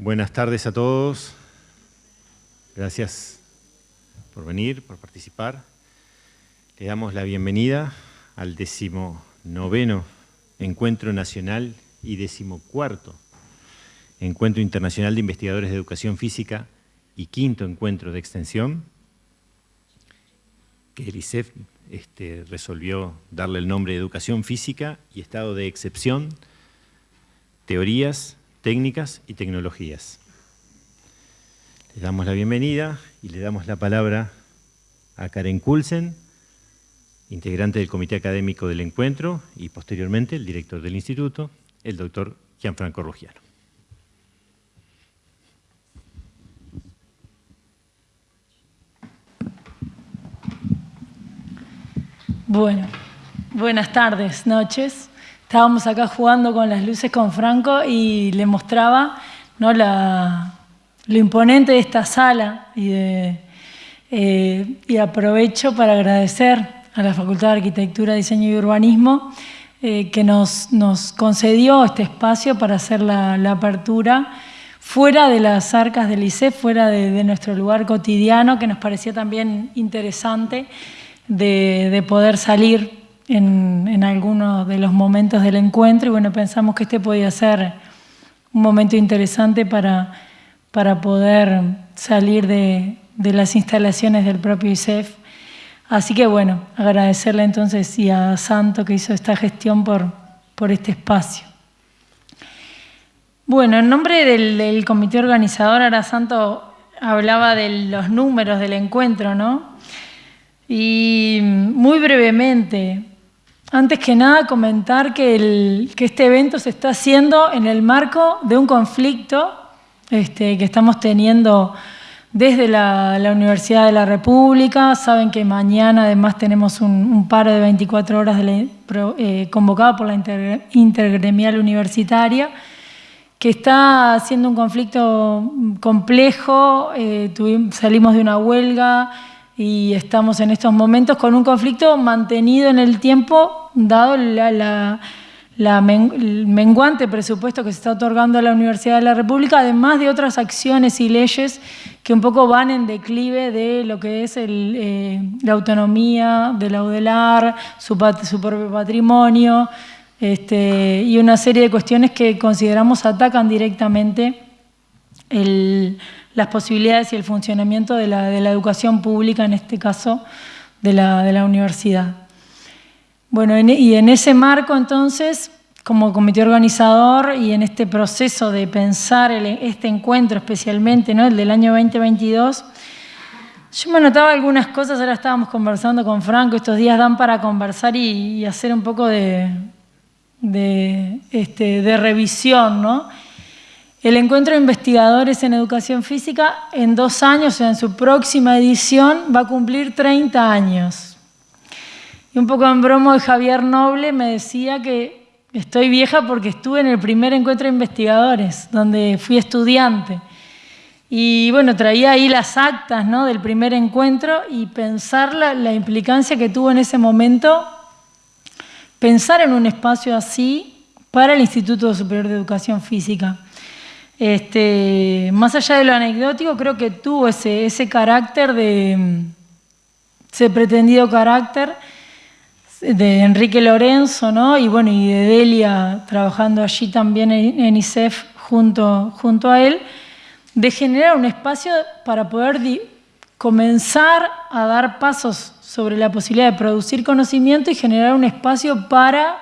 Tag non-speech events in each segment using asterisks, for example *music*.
Buenas tardes a todos. Gracias por venir, por participar. Le damos la bienvenida al decimonoveno Encuentro Nacional y decimocuarto Encuentro Internacional de Investigadores de Educación Física y quinto encuentro de extensión, que el ICEF este, resolvió darle el nombre de Educación Física y Estado de Excepción, Teorías, Técnicas y Tecnologías. Le damos la bienvenida y le damos la palabra a Karen Kulsen, integrante del Comité Académico del Encuentro y posteriormente el director del Instituto, el doctor Gianfranco Ruggiano. Bueno, buenas tardes, noches. Estábamos acá jugando con las luces con Franco y le mostraba ¿no? la, lo imponente de esta sala y, eh, aprovecho para agradecer a la Facultad de Arquitectura, Diseño y Urbanismo eh, que nos, nos, concedió este espacio para hacer la, apertura fuera de las arcas del ICE, fuera de, de nuestro lugar cotidiano, que nos parecía también interesante de, poder salir en, algunos de los momentos del encuentro y bueno, pensamos que este podía ser un momento interesante para, para poder salir de, las instalaciones del propio ICEF. Así que bueno, agradecerle entonces y a Santo que hizo esta gestión por, por este espacio. Bueno, en nombre del, del comité organizador, ahora Santo hablaba de los números del encuentro, ¿no? Y muy brevemente, antes que nada comentar que, este evento se está haciendo en el marco de un conflicto este, que estamos teniendo desde la, Universidad de la República. Saben que mañana además tenemos un, paro de 24 horas eh, convocado por la Intergremial Universitaria, que está siendo un conflicto complejo. Eh, salimos de una huelga y estamos en estos momentos con un conflicto mantenido en el tiempo, dado la, el menguante presupuesto que se está otorgando a la Universidad de la República, además de otras acciones y leyes que un poco van en declive de lo que es eh, la autonomía de la UDELAR, su, su propio patrimonio, este, y una serie de cuestiones que consideramos atacan directamente el las posibilidades y el funcionamiento de la, educación pública, en este caso de la, universidad. Bueno, y en ese marco entonces, como comité organizador y en este proceso de pensar este encuentro especialmente, ¿no? el del año 2022, yo me notaba algunas cosas, ahora estábamos conversando con Franco, estos días dan para conversar y, hacer un poco de, de, este, de revisión, ¿no? El encuentro de investigadores en educación física en dos años, en su próxima edición, va a cumplir 30 años. Y un poco en bromo de Javier Noble me decía que estoy vieja porque estuve en el primer encuentro de investigadores, donde fui estudiante. Y bueno, traía ahí las actas ¿no? del primer encuentro y pensar la, la implicancia que tuvo en ese momento pensar en un espacio así para el Instituto Superior de Educación Física. Este, más allá de lo anecdótico, creo que tuvo ese, ese carácter de, ese pretendido carácter de Enrique Lorenzo, ¿no? Y bueno, y de Delia trabajando allí también en, ISEF junto, junto a él, de generar un espacio para poder comenzar a dar pasos sobre la posibilidad de producir conocimiento y generar un espacio para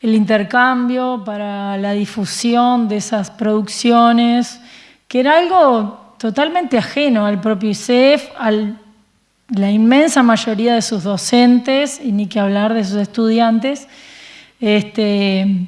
el intercambio, para la difusión de esas producciones, que era algo totalmente ajeno al propio ICEF, a la inmensa mayoría de sus docentes, y ni que hablar de sus estudiantes. Este,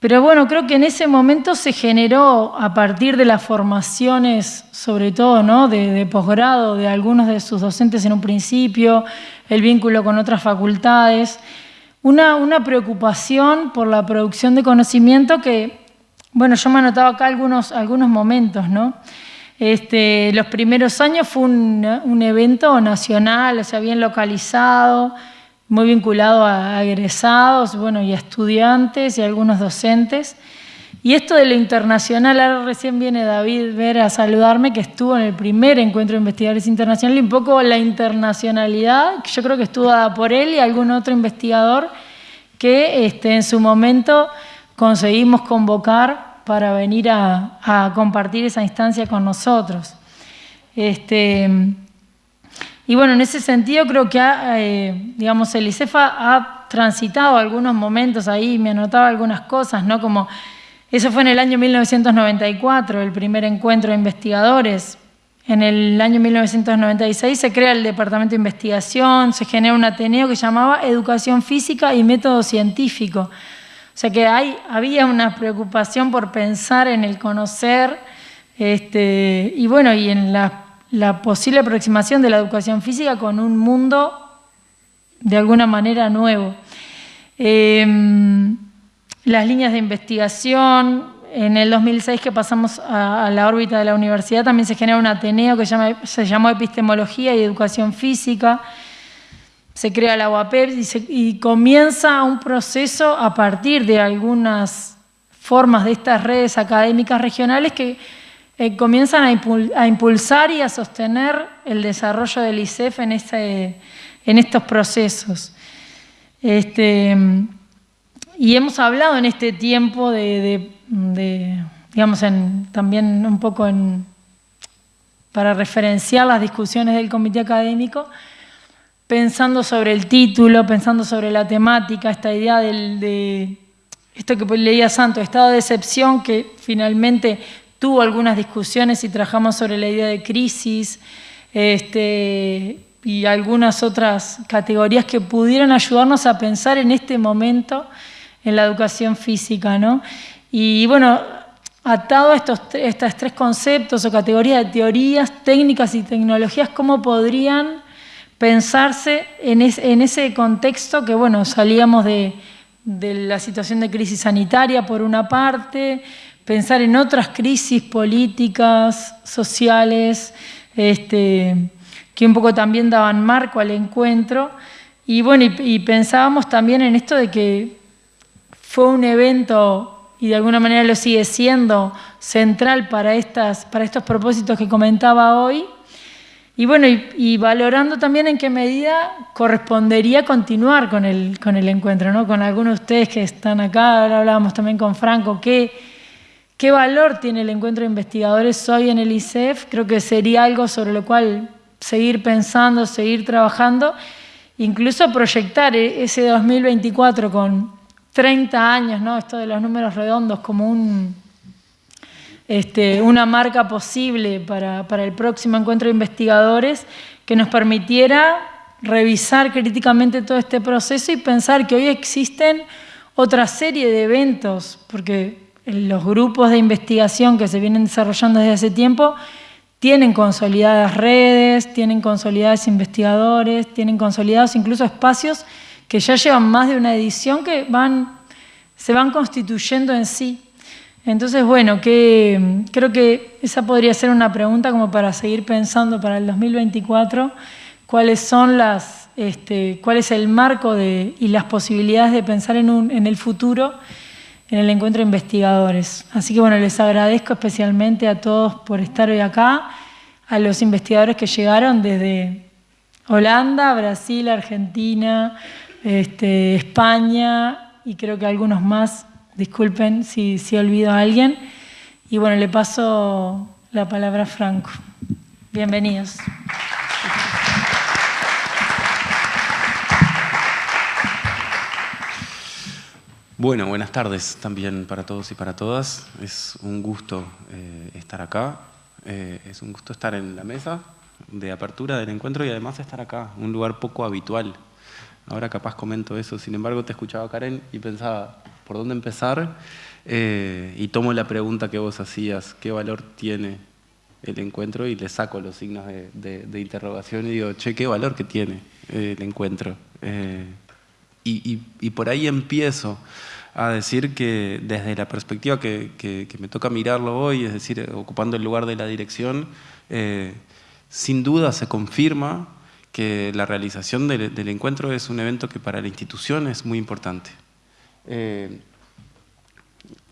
pero bueno, creo que en ese momento se generó, a partir de las formaciones, sobre todo ¿no? de, de posgrado, de algunos de sus docentes en un principio, el vínculo con otras facultades, una, preocupación por la producción de conocimiento que, bueno, yo me anotaba acá algunos, algunos momentos, ¿no? Este, los primeros años fue un, evento nacional, o sea, bien localizado, muy vinculado a egresados, bueno, y a estudiantes y algunos docentes. Y esto de lo internacional, ahora recién viene David Ver a saludarme, que estuvo en el primer encuentro de investigadores internacionales, y un poco la internacionalidad, que yo creo que estuvo dada por él y algún otro investigador que este, en su momento conseguimos convocar para venir a, compartir esa instancia con nosotros. Este, y bueno, en ese sentido creo que eh, digamos, el ICEFA ha transitado algunos momentos ahí, me anotaba algunas cosas, ¿no? Como eso fue en el año 1994, el primer encuentro de investigadores. En el año 1996 se crea el Departamento de Investigación, se genera un Ateneo que llamaba Educación Física y Método Científico. O sea que había una preocupación por pensar en el conocer este, y bueno, y en la, posible aproximación de la educación física con un mundo de alguna manera nuevo. Em, las líneas de investigación. En el 2006 que pasamos a, la órbita de la universidad también se genera un Ateneo que se, llamó Epistemología y Educación Física. Se crea la UAPEP y, comienza un proceso a partir de algunas formas de estas redes académicas regionales que eh, comienzan a, impulsar y a sostener el desarrollo del ICEF en, este, en estos procesos. Este, y hemos hablado en este tiempo de, digamos, también un poco en, para referenciar las discusiones del comité académico, pensando sobre el título, pensando sobre la temática, esta idea del, de esto que leía Santo, estado de excepción, que finalmente tuvo algunas discusiones y trabajamos sobre la idea de crisis este, y algunas otras categorías que pudieran ayudarnos a pensar en este momento en la educación física. ¿no? Y bueno, atado a estos, tres conceptos o categorías de teorías, técnicas y tecnologías, ¿cómo podrían pensarse en, ese contexto que, bueno, salíamos de, la situación de crisis sanitaria por una parte, pensar en otras crisis políticas, sociales, este, que un poco también daban marco al encuentro. Y bueno, y pensábamos también en esto de que fue un evento, y de alguna manera lo sigue siendo, central para, estas, para estos propósitos que comentaba hoy. Y bueno, y, valorando también en qué medida correspondería continuar con el, con el encuentro, ¿no? con algunos de ustedes que están acá, ahora hablábamos también con Franco, ¿qué, qué valor tiene el encuentro de investigadores hoy en el ICEF, creo que sería algo sobre lo cual seguir pensando, seguir trabajando, incluso proyectar e-, ese 2024 con 30 años, ¿no? esto de los números redondos como este, una marca posible para, el próximo encuentro de investigadores que nos permitiera revisar críticamente todo este proceso y pensar que hoy existen otra serie de eventos, porque los grupos de investigación que se vienen desarrollando desde hace tiempo tienen consolidadas redes, tienen consolidados investigadores, tienen consolidados incluso espacios que ya llevan más de una edición que van, se van constituyendo en sí. Entonces, bueno, que, creo que esa podría ser una pregunta como para seguir pensando para el 2024, cuáles son las, este, cuál es el marco de, y las posibilidades de pensar en, un, en el futuro en el encuentro de investigadores. Así que bueno, les agradezco especialmente a todos por estar hoy acá, a los investigadores que llegaron desde Holanda, Brasil, Argentina, este, España y creo que algunos más, disculpen si, si olvido a alguien. Y bueno, le paso la palabra a Franco. Bienvenidos. Bueno, buenas tardes también para todos y para todas. Es un gusto eh, estar acá. Eh, es un gusto estar en la mesa de apertura del encuentro y además estar acá, un lugar poco habitual Ahora capaz comento eso, sin embargo te escuchaba Karen y pensaba, ¿por dónde empezar? Eh, y tomo la pregunta que vos hacías, ¿qué valor tiene el encuentro? Y le saco los signos de, interrogación y digo, che, ¿qué valor que tiene el encuentro? Eh, y, por ahí empiezo a decir que desde la perspectiva que, me toca mirarlo hoy, es decir, ocupando el lugar de la dirección, eh, sin duda se confirma que la realización del, encuentro es un evento que para la institución es muy importante. Eh,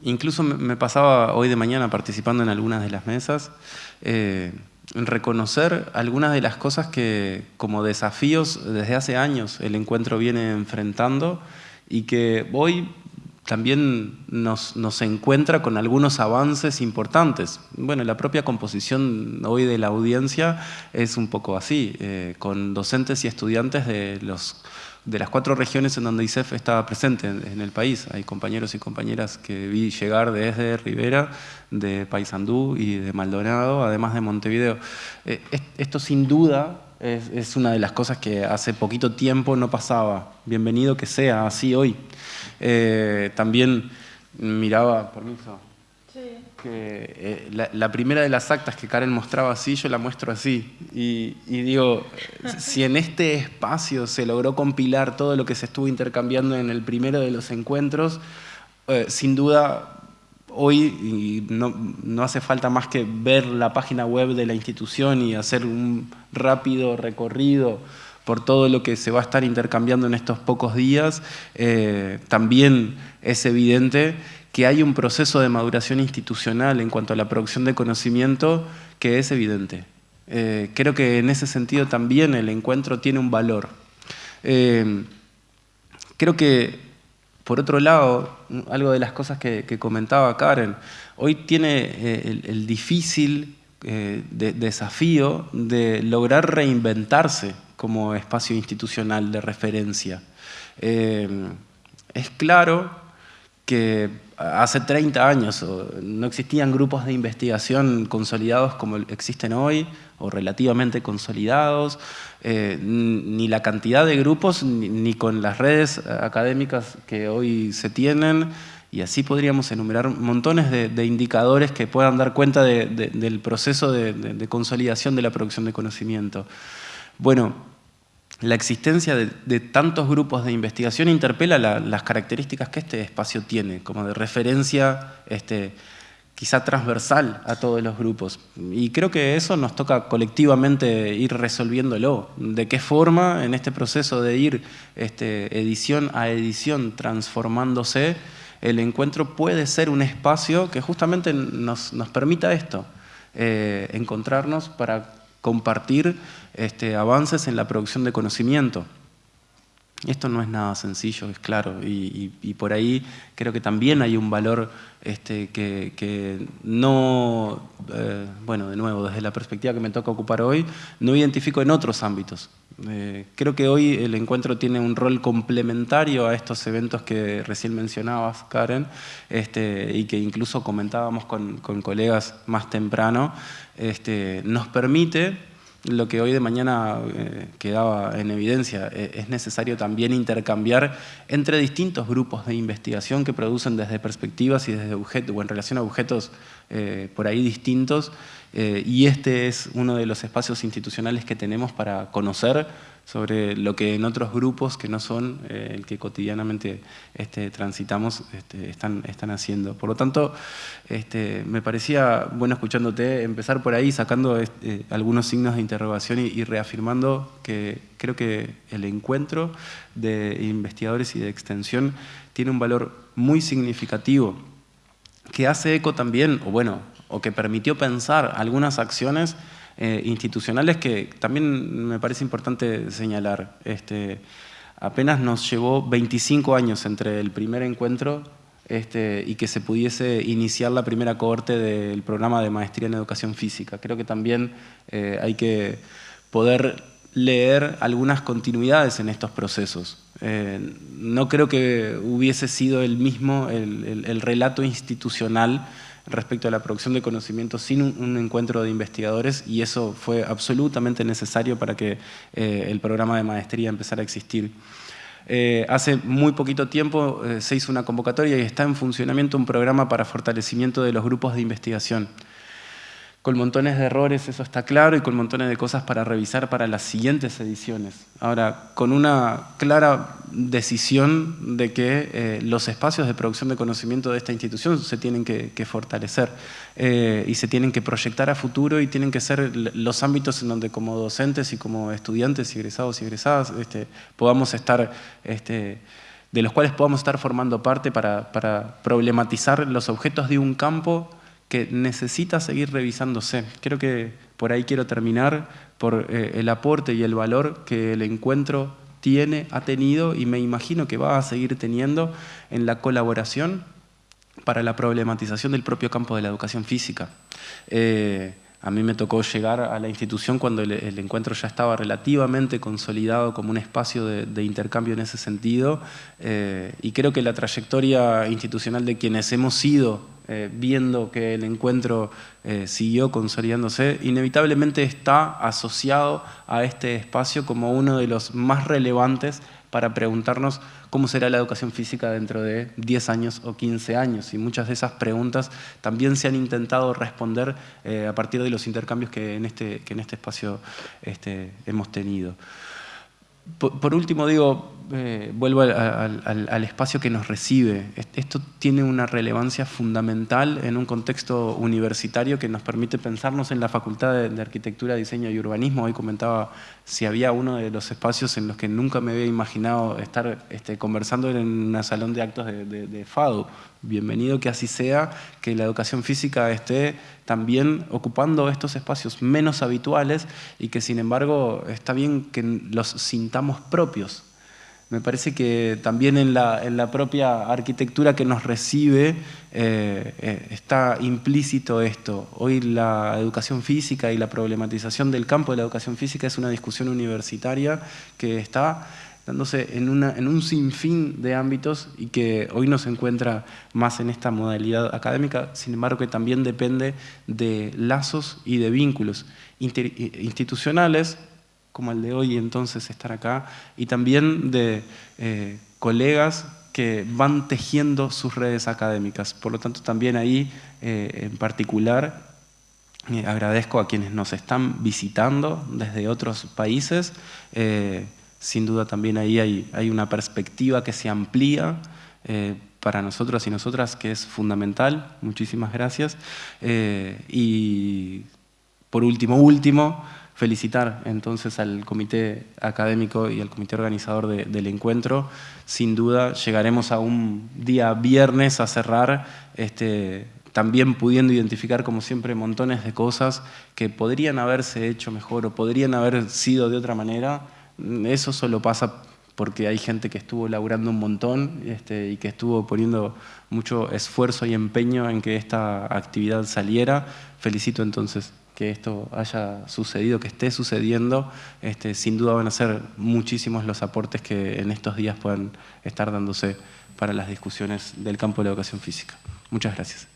incluso me pasaba hoy de mañana participando en algunas de las mesas, eh, reconocer algunas de las cosas que como desafíos desde hace años el encuentro viene enfrentando y que hoy también nos, encuentra con algunos avances importantes. Bueno, la propia composición hoy de la audiencia es un poco así, eh, con docentes y estudiantes de las cuatro regiones en donde ISEF estaba presente en, el país. Hay compañeros y compañeras que vi llegar desde Rivera, de Paysandú y de Maldonado, además de Montevideo. Eh, esto sin duda es, una de las cosas que hace poquito tiempo no pasaba. Bienvenido que sea así hoy. Eh, también miraba, permiso, que eh, la, primera de las actas que Karen mostraba así, yo la muestro así. Y, digo, *laughs* si en este espacio se logró compilar todo lo que se estuvo intercambiando en el primero de los encuentros, eh, sin duda hoy no, no, hace falta más que ver la página web de la institución y hacer un rápido recorrido por todo lo que se va a estar intercambiando en estos pocos días, eh, también es evidente que hay un proceso de maduración institucional en cuanto a la producción de conocimiento que es evidente. Eh, creo que en ese sentido también el encuentro tiene un valor. Eh, creo que, por otro lado, algo de las cosas que, comentaba Karen, hoy tiene el, difícil desafío de lograr reinventarse como espacio institucional de referencia. es claro que hace 30 años no existían grupos de investigación consolidados como existen hoy, o relativamente consolidados, eh, ni la cantidad de grupos, ni, con las redes académicas que hoy se tienen, y así podríamos enumerar montones de, indicadores que puedan dar cuenta del proceso de consolidación de la producción de conocimiento. Bueno, la existencia de, tantos grupos de investigación interpela las características que este espacio tiene, como de referencia este, quizá transversal a todos los grupos. Y creo que eso nos toca colectivamente ir resolviéndolo. ¿De qué forma en este proceso de ir este, edición a edición transformándose, el encuentro puede ser un espacio que justamente nos, permita esto, eh, encontrarnos para compartir este, avances en la producción de conocimiento. Esto no es nada sencillo, es claro, y, por ahí creo que también hay un valor este, que, no, eh, bueno, de nuevo, desde la perspectiva que me toca ocupar hoy, no identifico en otros ámbitos. Eh, creo que hoy el encuentro tiene un rol complementario a estos eventos que recién mencionabas, Karen, este, y que incluso comentábamos con, con colegas más temprano, este, nos permite lo que hoy de mañana eh, quedaba en evidencia, eh, es necesario también intercambiar entre distintos grupos de investigación que producen desde perspectivas y desde objetos, o en relación a objetos eh, por ahí distintos, y este es uno de los espacios institucionales que tenemos para conocer sobre lo que en otros grupos que no son eh, el que cotidianamente este, transitamos este, están, están haciendo. Por lo tanto, este, me parecía bueno escuchándote empezar por ahí sacando algunos signos de interrogación y, reafirmando que creo que el encuentro de investigadores y de extensión tiene un valor muy significativo que hace eco también, o bueno, o que permitió pensar algunas acciones eh, institucionales que también me parece importante señalar. Este, apenas nos llevó 25 años entre el primer encuentro este, y que se pudiese iniciar la primera cohorte del programa de maestría en educación física. Creo que también eh, hay que poder leer algunas continuidades en estos procesos. Eh, no creo que hubiese sido el mismo el relato institucional respecto a la producción de conocimiento sin un, encuentro de investigadores y eso fue absolutamente necesario para que eh, el programa de maestría empezara a existir. Eh, hace muy poquito tiempo eh, se hizo una convocatoria y está en funcionamiento un programa para fortalecimiento de los grupos de investigación con montones de errores, eso está claro, y con montones de cosas para revisar para las siguientes ediciones. Ahora, con una clara decisión de que eh, los espacios de producción de conocimiento de esta institución se tienen que, fortalecer eh, y se tienen que proyectar a futuro y tienen que ser los ámbitos en donde como docentes y como estudiantes y egresados y egresadas este, podamos estar este, de los cuales podamos estar formando parte para, problematizar los objetos de un campo que necesita seguir revisándose. Creo que por ahí quiero terminar por eh, el aporte y el valor que el encuentro tiene, ha tenido y me imagino que va a seguir teniendo en la colaboración para la problematización del propio campo de la educación física. Eh, a mí me tocó llegar a la institución cuando el, encuentro ya estaba relativamente consolidado como un espacio de, intercambio en ese sentido eh, y creo que la trayectoria institucional de quienes hemos ido eh, viendo que el encuentro eh, siguió consolidándose, inevitablemente está asociado a este espacio como uno de los más relevantes para preguntarnos cómo será la educación física dentro de 10 años o 15 años. Y muchas de esas preguntas también se han intentado responder eh, a partir de los intercambios que en este, que en este espacio este, hemos tenido. Por, último, digo, eh, vuelvo al, espacio que nos recibe. Esto tiene una relevancia fundamental en un contexto universitario que nos permite pensarnos en la Facultad de, Arquitectura, Diseño y Urbanismo. Hoy comentaba si había uno de los espacios en los que nunca me había imaginado estar este, conversando en un salón de actos de, de, FADU. Bienvenido que así sea, que la educación física esté también ocupando estos espacios menos habituales y que sin embargo está bien que los sintamos propios. Me parece que también en la, en la propia arquitectura que nos recibe eh, eh, está implícito esto. Hoy la educación física y la problematización del campo de la educación física es una discusión universitaria que está dándose en, una, en un sinfín de ámbitos y que hoy no se encuentra más en esta modalidad académica, sin embargo que también depende de lazos y de vínculos institucionales, como el de hoy entonces estar acá, y también de eh, colegas que van tejiendo sus redes académicas. Por lo tanto, también ahí, eh, en particular, eh, agradezco a quienes nos están visitando desde otros países, sin duda también ahí hay, una perspectiva que se amplía para nosotros y nosotras que es fundamental. Muchísimas gracias. Y por último, último, felicitar entonces al comité académico y al comité organizador del encuentro. Sin duda llegaremos a un día viernes a cerrar este, también pudiendo identificar, como siempre, montones de cosas que podrían haberse hecho mejor o podrían haber sido de otra manera, eso solo pasa porque hay gente que estuvo laburando un montón este, y que estuvo poniendo mucho esfuerzo y empeño en que esta actividad saliera. Felicito entonces que esto haya sucedido, que esté sucediendo. Este, sin duda van a ser muchísimos los aportes que en estos días puedan estar dándose para las discusiones del campo de la educación física. Muchas gracias.